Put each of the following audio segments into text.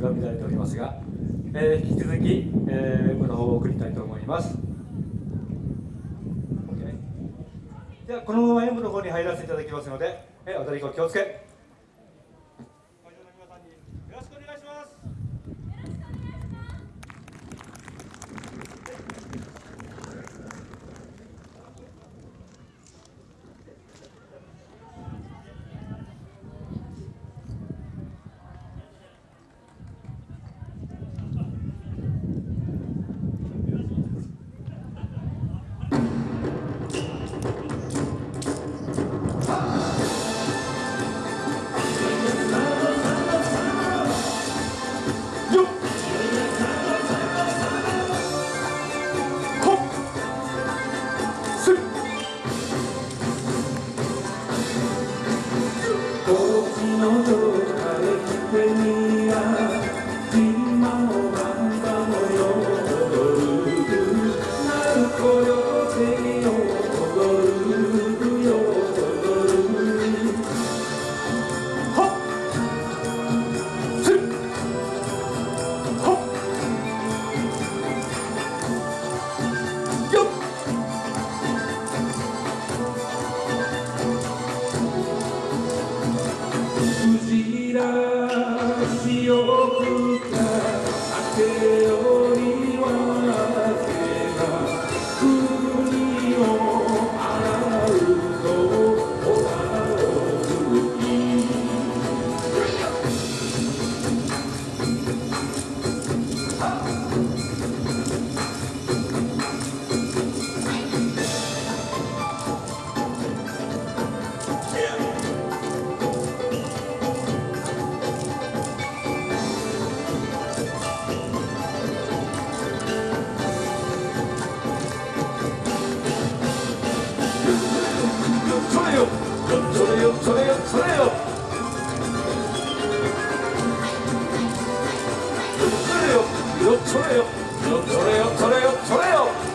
が乱れておりますが、えー、引き続き、えー、この方を送りたいと思います。ではこのまま M の方に入らせていただきますので、えー、お取りご気をつけ。じらし。をくったあてよりは手が国を洗うとおらを吹きそれよ。それよそれよそれよ。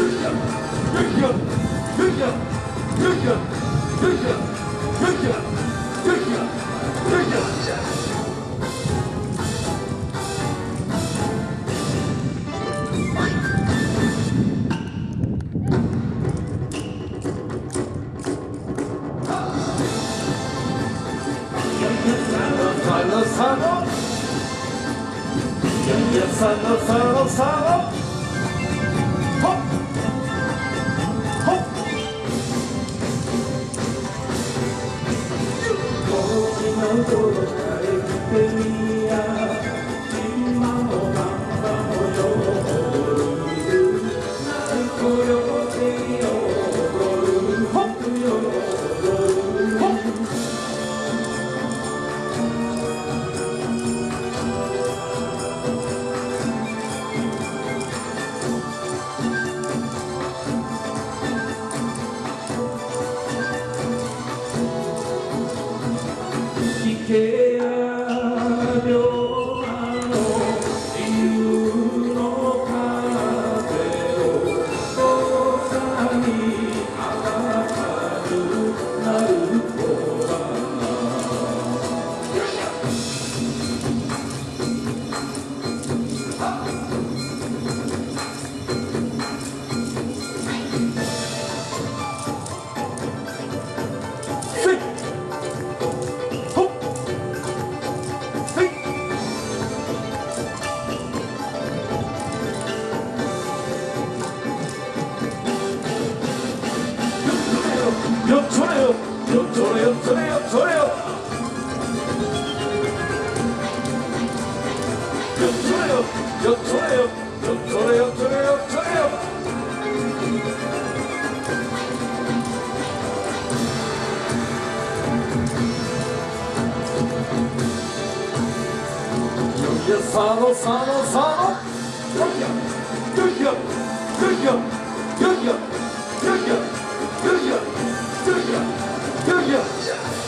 ルキアルキアルキアルキアルキアルキアのさのややさのさのさのほっほっ高よそれよそれよ。よそれよよそれよそれよそれよ。それよよよさのさのさの。よよよよよよよよよよよよよよ Do you?